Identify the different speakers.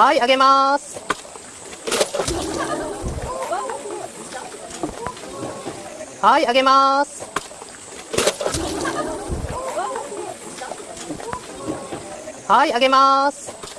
Speaker 1: はい、あげます。はい、あげます。はい、あげます。